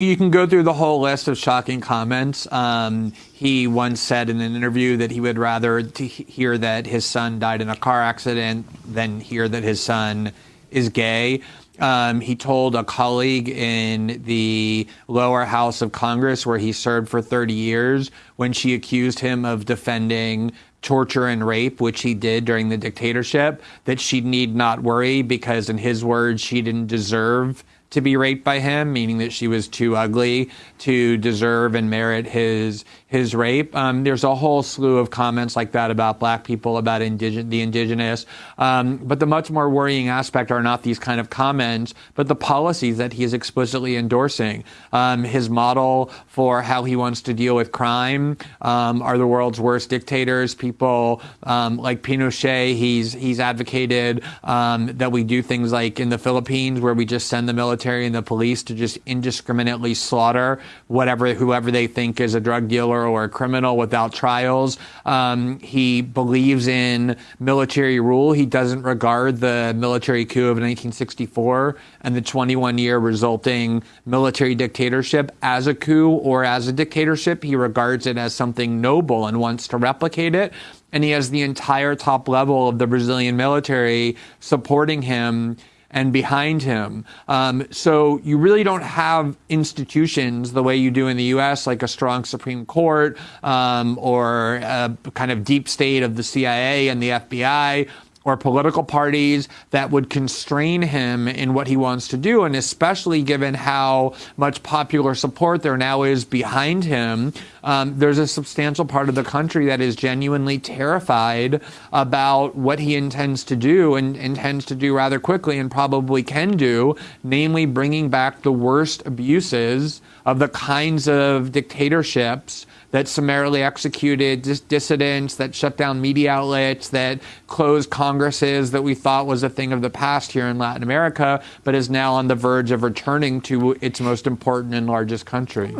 You can go through the whole list of shocking comments. Um, he once said in an interview that he would rather hear that his son died in a car accident than hear that his son is gay. Um, he told a colleague in the lower house of Congress, where he served for 30 years, when she accused him of defending torture and rape, which he did during the dictatorship, that she need not worry because, in his words, she didn't deserve to be raped by him, meaning that she was too ugly to deserve and merit his his rape. Um, there's a whole slew of comments like that about black people, about indig- the indigenous. Um, but the much more worrying aspect are not these kind of comments, but the policies that he is explicitly endorsing. Um, his model for how he wants to deal with crime um, are the world's worst dictators. People um, like Pinochet. He's he's advocated um, that we do things like in the Philippines, where we just send the military and the police to just indiscriminately slaughter whatever whoever they think is a drug dealer or a criminal without trials. Um, he believes in military rule. He doesn't regard the military coup of 1964 and the 21 year resulting military dictatorship as a coup or as a dictatorship. He regards it as something noble and wants to replicate it and he has the entire top level of the Brazilian military supporting him and behind him. Um, so you really don't have institutions the way you do in the U.S., like a strong Supreme Court um, or a kind of deep state of the CIA and the FBI or political parties that would constrain him in what he wants to do. And especially given how much popular support there now is behind him, um, there's a substantial part of the country that is genuinely terrified about what he intends to do and intends to do rather quickly and probably can do, namely bringing back the worst abuses of the kinds of dictatorships that summarily executed dis- dissidents, that shut down media outlets, that closed congresses that we thought was a thing of the past here in Latin America, but is now on the verge of returning to its most important and largest country.